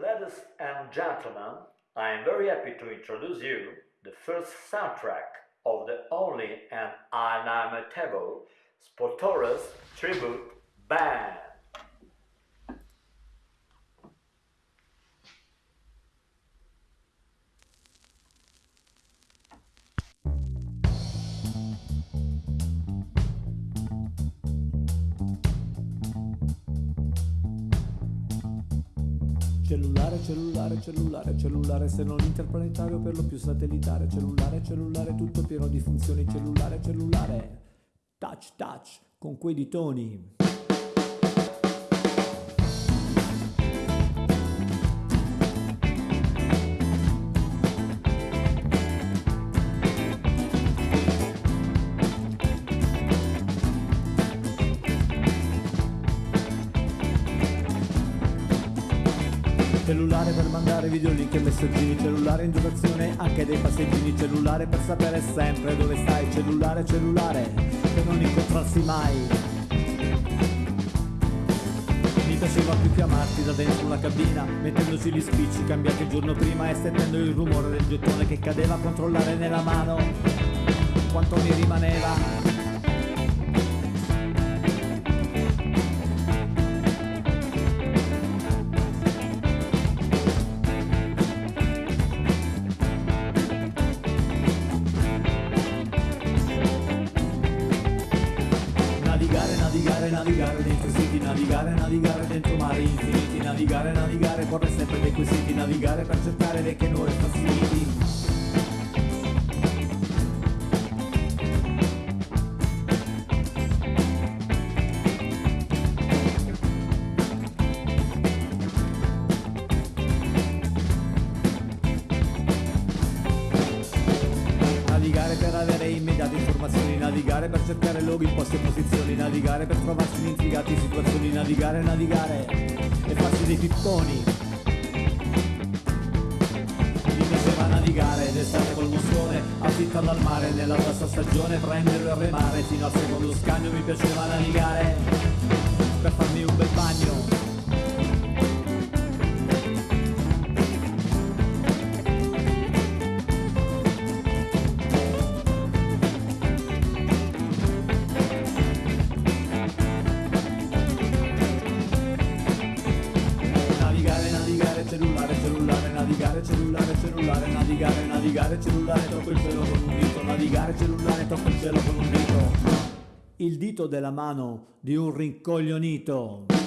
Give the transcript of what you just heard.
Ladies and gentlemen, I am very happy to introduce you the first soundtrack of the only and inimitable Sportores tribute band. Cellulare, cellulare, cellulare, cellulare, se non interplanetario per lo più satellitare, cellulare, cellulare, tutto pieno di funzioni, cellulare, cellulare, touch, touch, con quei ditoni. Cellulare per mandare video link e messaggini Cellulare in dotazione anche dei passeggini. Cellulare per sapere sempre dove stai. Cellulare, cellulare, per non incontrarsi mai. Mi piaceva più chiamarti da dentro una cabina Mettendoci gli spicci cambiati il giorno prima E sentendo il rumore del gettone che cadeva a controllare nella mano. Quanto mi rimaneva navigare, dentro siti, navigare, navigare dentro mari infiniti, navigare, navigare, corre sempre dei quesiti, navigare per cercare vecchie nuove facility. Navigare per cercare luoghi, posti e posizioni, navigare per trovarsi in intrigati situazioni, navigare, navigare e farsi dei pipponi. Mi piaceva navigare d'estate col moscone, affittarlo al mare nella bassa stagione, prenderlo e remare fino al secondo scagno, mi piaceva navigare per farmi un bel bagno. Cellulare, cellulare, cellulare, navigare, navigare, cellulare, tocco il cielo con un dito, navigare, cellulare, tocco il cielo con un dito. Il dito della mano di un rincoglionito.